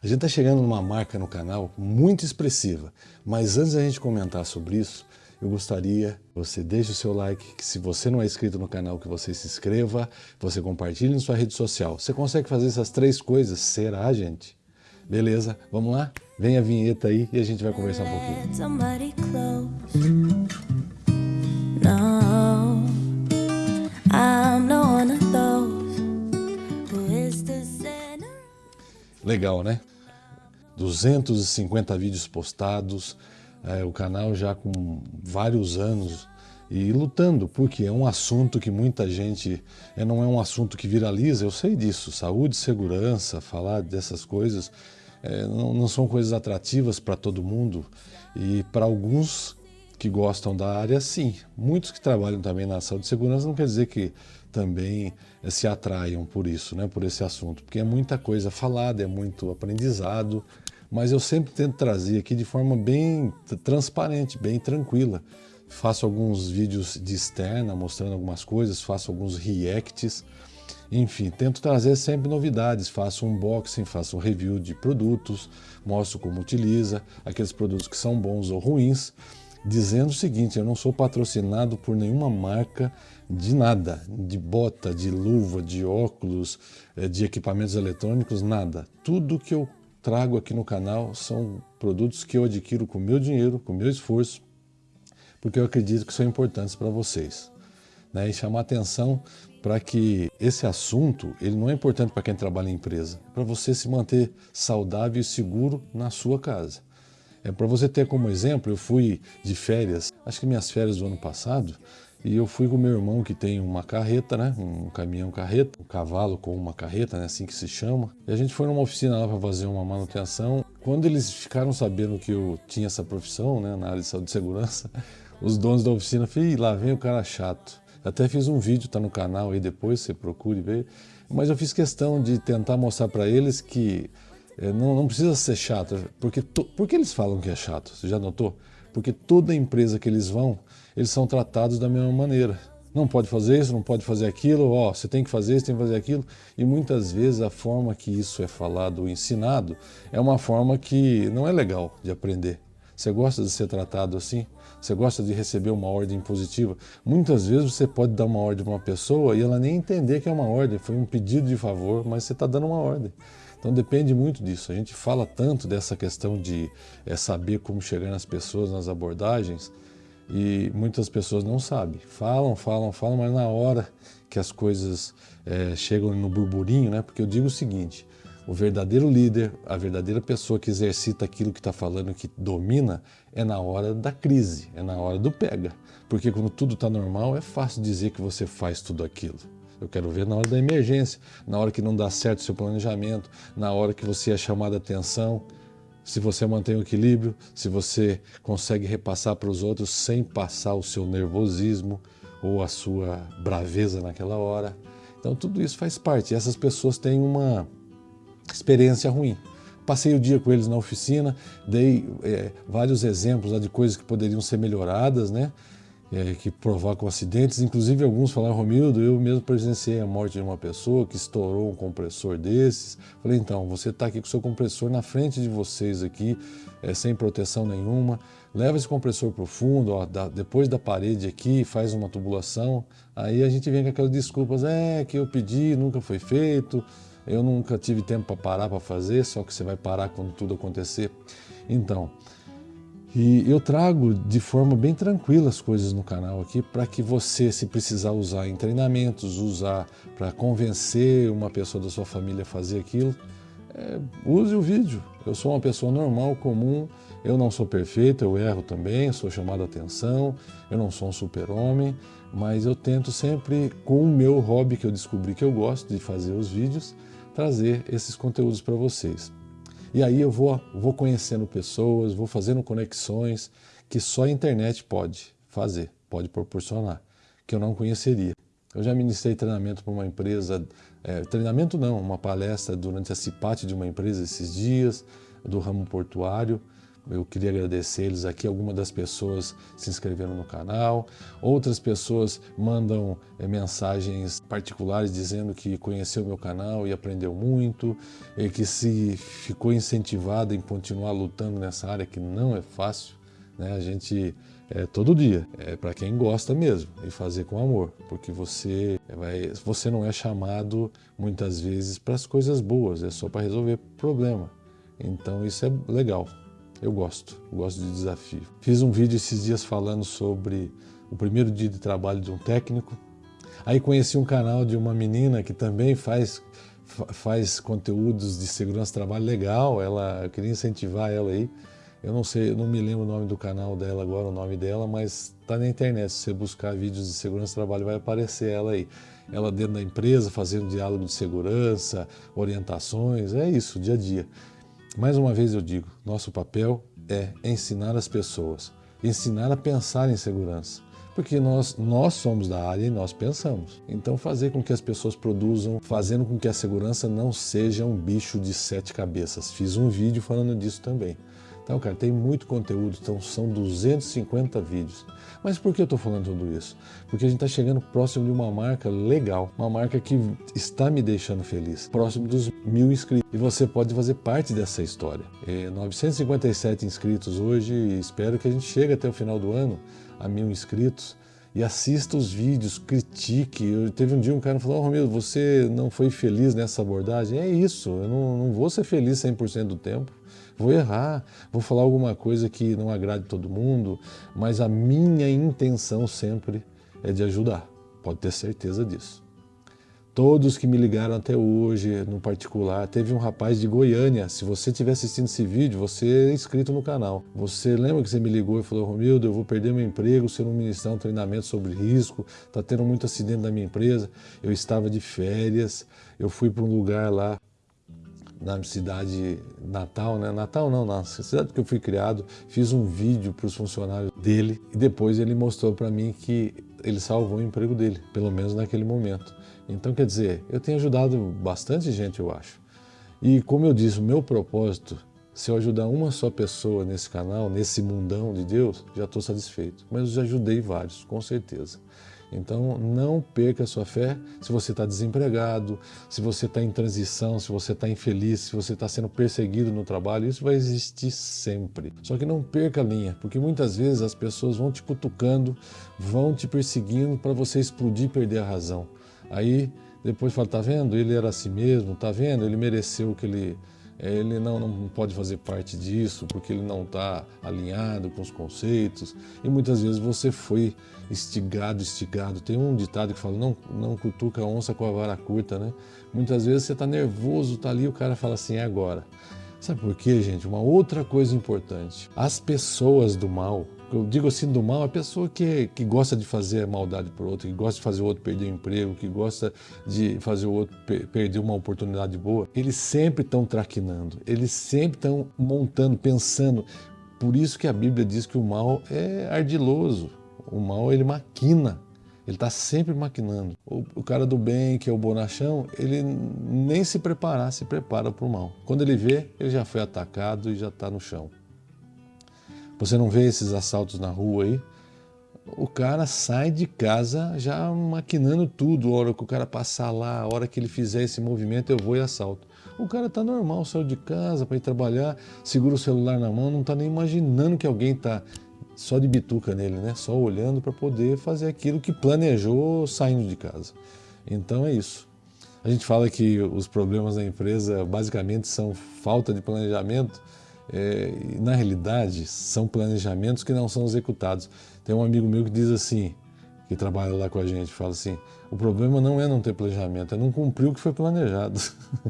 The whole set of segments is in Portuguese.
A gente está chegando numa marca no canal muito expressiva, mas antes da gente comentar sobre isso, eu gostaria que você deixe o seu like, que se você não é inscrito no canal, que você se inscreva, você compartilhe em sua rede social. Você consegue fazer essas três coisas? Será, gente? Beleza, vamos lá? Vem a vinheta aí e a gente vai conversar um pouquinho. Legal, né? 250 vídeos postados, é, o canal já com vários anos e lutando, porque é um assunto que muita gente, é, não é um assunto que viraliza, eu sei disso, saúde, segurança, falar dessas coisas, é, não, não são coisas atrativas para todo mundo e para alguns que gostam da área, sim. Muitos que trabalham também na saúde e segurança não quer dizer que também eh, se atraiam por isso, né, por esse assunto, porque é muita coisa falada, é muito aprendizado, mas eu sempre tento trazer aqui de forma bem transparente, bem tranquila. Faço alguns vídeos de externa mostrando algumas coisas, faço alguns reacts, enfim, tento trazer sempre novidades, faço unboxing, faço um review de produtos, mostro como utiliza, aqueles produtos que são bons ou ruins, dizendo o seguinte, eu não sou patrocinado por nenhuma marca de nada, de bota, de luva, de óculos, eh, de equipamentos eletrônicos, nada. Tudo que eu trago aqui no canal são produtos que eu adquiro com meu dinheiro, com meu esforço, porque eu acredito que são importantes para vocês. Né? E chamar atenção para que esse assunto ele não é importante para quem trabalha em empresa, é para você se manter saudável e seguro na sua casa. É para você ter como exemplo, eu fui de férias, acho que minhas férias do ano passado, e eu fui com meu irmão que tem uma carreta, né? Um caminhão carreta, um cavalo com uma carreta, né? Assim que se chama. E a gente foi numa oficina lá para fazer uma manutenção. Quando eles ficaram sabendo que eu tinha essa profissão, né? Na área de saúde e segurança, os donos da oficina falaram, lá vem o cara chato. Até fiz um vídeo, tá no canal aí depois, você procure ver. Mas eu fiz questão de tentar mostrar para eles que é, não, não, precisa ser chato, porque to, por que eles falam que é chato? Você já notou? Porque toda empresa que eles vão, eles são tratados da mesma maneira. Não pode fazer isso, não pode fazer aquilo, ó, você tem que fazer isso, tem que fazer aquilo. E muitas vezes a forma que isso é falado ou ensinado é uma forma que não é legal de aprender. Você gosta de ser tratado assim? Você gosta de receber uma ordem positiva? Muitas vezes você pode dar uma ordem para uma pessoa e ela nem entender que é uma ordem, foi um pedido de favor, mas você está dando uma ordem. Então depende muito disso. A gente fala tanto dessa questão de é, saber como chegar nas pessoas, nas abordagens, e muitas pessoas não sabem. Falam, falam, falam, mas na hora que as coisas é, chegam no burburinho, né? Porque eu digo o seguinte, o verdadeiro líder, a verdadeira pessoa que exercita aquilo que está falando, que domina, é na hora da crise, é na hora do pega. Porque quando tudo está normal, é fácil dizer que você faz tudo aquilo. Eu quero ver na hora da emergência, na hora que não dá certo o seu planejamento, na hora que você é chamado a atenção, se você mantém o equilíbrio, se você consegue repassar para os outros sem passar o seu nervosismo ou a sua braveza naquela hora. Então tudo isso faz parte. E essas pessoas têm uma experiência ruim. Passei o dia com eles na oficina, dei é, vários exemplos de coisas que poderiam ser melhoradas, né? É, que provocam acidentes. Inclusive alguns falaram, Romildo, eu mesmo presenciei a morte de uma pessoa que estourou um compressor desses. Falei, então, você está aqui com o seu compressor na frente de vocês aqui, é, sem proteção nenhuma. Leva esse compressor para o fundo, ó, da, depois da parede aqui, faz uma tubulação. Aí a gente vem com aquelas desculpas, é que eu pedi, nunca foi feito, eu nunca tive tempo para parar para fazer, só que você vai parar quando tudo acontecer. Então, e eu trago de forma bem tranquila as coisas no canal aqui para que você, se precisar usar em treinamentos, usar para convencer uma pessoa da sua família a fazer aquilo, é, use o vídeo. Eu sou uma pessoa normal, comum, eu não sou perfeito, eu erro também, sou chamado a atenção, eu não sou um super-homem, mas eu tento sempre, com o meu hobby que eu descobri que eu gosto de fazer os vídeos, trazer esses conteúdos para vocês. E aí eu vou, vou conhecendo pessoas, vou fazendo conexões que só a internet pode fazer, pode proporcionar, que eu não conheceria. Eu já ministrei treinamento para uma empresa, é, treinamento não, uma palestra durante a CIPAT de uma empresa esses dias, do ramo portuário, eu queria agradecer eles aqui. Algumas das pessoas se inscreveram no canal, outras pessoas mandam é, mensagens particulares dizendo que conheceu meu canal e aprendeu muito, e que se ficou incentivado em continuar lutando nessa área que não é fácil. Né? A gente é todo dia, é para quem gosta mesmo e fazer com amor, porque você vai, você não é chamado muitas vezes para as coisas boas, é só para resolver problema. Então isso é legal. Eu gosto, gosto de desafio. Fiz um vídeo esses dias falando sobre o primeiro dia de trabalho de um técnico. Aí conheci um canal de uma menina que também faz faz conteúdos de segurança trabalho legal. Ela eu queria incentivar ela aí. Eu não sei, eu não me lembro o nome do canal dela agora, o nome dela, mas está na internet. Se você buscar vídeos de segurança trabalho, vai aparecer ela aí. Ela dentro da empresa, fazendo diálogo de segurança, orientações, é isso, dia a dia. Mais uma vez eu digo, nosso papel é ensinar as pessoas, ensinar a pensar em segurança. Porque nós, nós somos da área e nós pensamos. Então fazer com que as pessoas produzam, fazendo com que a segurança não seja um bicho de sete cabeças. Fiz um vídeo falando disso também. Então, cara, tem muito conteúdo, então são 250 vídeos. Mas por que eu estou falando tudo isso? Porque a gente está chegando próximo de uma marca legal, uma marca que está me deixando feliz, próximo dos mil inscritos. E você pode fazer parte dessa história. É 957 inscritos hoje e espero que a gente chegue até o final do ano a mil inscritos e assista os vídeos, critique. Eu, teve um dia um cara falou, oh, Romildo, você não foi feliz nessa abordagem? É isso, eu não, não vou ser feliz 100% do tempo vou errar, vou falar alguma coisa que não agrade todo mundo, mas a minha intenção sempre é de ajudar, pode ter certeza disso. Todos que me ligaram até hoje, no particular, teve um rapaz de Goiânia, se você estiver assistindo esse vídeo, você é inscrito no canal. Você lembra que você me ligou e falou, Romildo, eu vou perder meu emprego se eu não ministrar um treinamento sobre risco, está tendo muito acidente na minha empresa. Eu estava de férias, eu fui para um lugar lá na cidade natal, né? Natal não, na cidade que eu fui criado, fiz um vídeo para os funcionários dele e depois ele mostrou para mim que ele salvou o emprego dele, pelo menos naquele momento. Então, quer dizer, eu tenho ajudado bastante gente, eu acho. E como eu disse, o meu propósito, se eu ajudar uma só pessoa nesse canal, nesse mundão de Deus, já estou satisfeito. Mas eu já ajudei vários, com certeza. Então não perca a sua fé se você está desempregado, se você está em transição, se você está infeliz, se você está sendo perseguido no trabalho, isso vai existir sempre. Só que não perca a linha, porque muitas vezes as pessoas vão te cutucando, vão te perseguindo para você explodir e perder a razão. Aí depois fala, tá vendo? Ele era assim mesmo, tá vendo? Ele mereceu o que ele ele não, não pode fazer parte disso porque ele não está alinhado com os conceitos e muitas vezes você foi estigado, estigado. Tem um ditado que fala, não, não cutuca a onça com a vara curta, né? Muitas vezes você está nervoso, está ali, o cara fala assim, é agora. Sabe por quê, gente? Uma outra coisa importante. As pessoas do mal, eu digo assim do mal, a pessoa que, que gosta de fazer maldade por outro, que gosta de fazer o outro perder o emprego, que gosta de fazer o outro perder uma oportunidade boa, eles sempre estão traquinando, eles sempre estão montando, pensando. Por isso que a Bíblia diz que o mal é ardiloso, o mal ele maquina, ele está sempre maquinando. O, o, cara do bem, que é o bonachão, ele nem se preparar, se prepara para o mal. Quando ele vê, ele já foi atacado e já está no chão. Você não vê esses assaltos na rua aí? O cara sai de casa já maquinando tudo. A hora que o cara passar lá, a hora que ele fizer esse movimento, eu vou e assalto. O cara tá normal, saiu de casa para ir trabalhar, segura o celular na mão, não tá nem imaginando que alguém tá só de bituca nele, né? Só olhando para poder fazer aquilo que planejou saindo de casa. Então é isso. A gente fala que os problemas da empresa basicamente são falta de planejamento, é, na realidade, são planejamentos que não são executados. Tem um amigo meu que diz assim, que trabalha lá com a gente, fala assim, o problema não é não ter planejamento, é não cumprir o que foi planejado.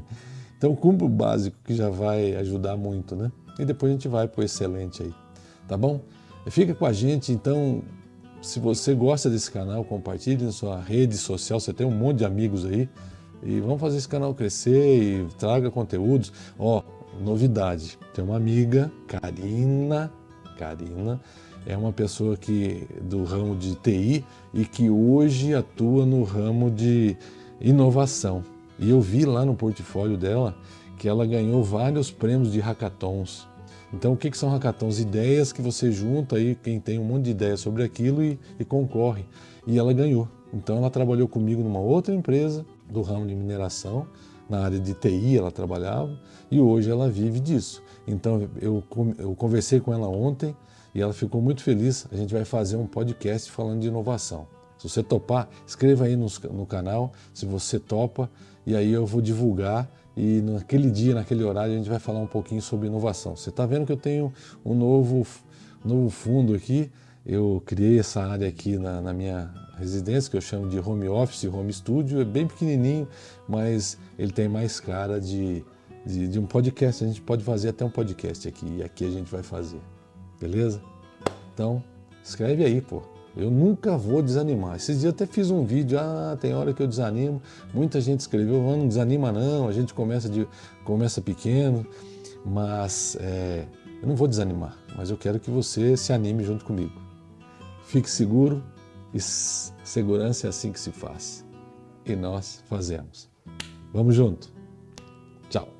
então cumpra o básico, que já vai ajudar muito, né? E depois a gente vai para o excelente aí, tá bom? Fica com a gente, então, se você gosta desse canal, compartilhe na sua rede social, você tem um monte de amigos aí, e vamos fazer esse canal crescer e traga conteúdos. Ó, novidade. Tem uma amiga, Karina, Karina, é uma pessoa que do ramo de TI e que hoje atua no ramo de inovação. E eu vi lá no portfólio dela que ela ganhou vários prêmios de hackathons. Então, o que, que são hackathons? Ideias que você junta aí, quem tem um monte de ideias sobre aquilo e, e concorre. E ela ganhou. Então, ela trabalhou comigo numa outra empresa do ramo de mineração, na área de TI ela trabalhava, e hoje ela vive disso. Então, eu, eu conversei com ela ontem e ela ficou muito feliz. A gente vai fazer um podcast falando de inovação. Se você topar, escreva aí no, no canal se você topa, e aí eu vou divulgar e naquele dia, naquele horário, a gente vai falar um pouquinho sobre inovação. Você está vendo que eu tenho um novo, novo fundo aqui, eu criei essa área aqui na, na, minha residência, que eu chamo de home office, home studio, é bem pequenininho, mas ele tem mais cara de, de, de um podcast, a gente pode fazer até um podcast aqui, e aqui a gente vai fazer, beleza? Então, escreve aí, pô. Eu nunca vou desanimar. Esses dias até fiz um vídeo, ah, tem hora que eu desanimo. Muita gente escreveu, não desanima não, a gente começa, de, começa pequeno, mas é, eu não vou desanimar, mas eu quero que você se anime junto comigo. Fique seguro e segurança é assim que se faz. E nós fazemos. Vamos junto. Tchau.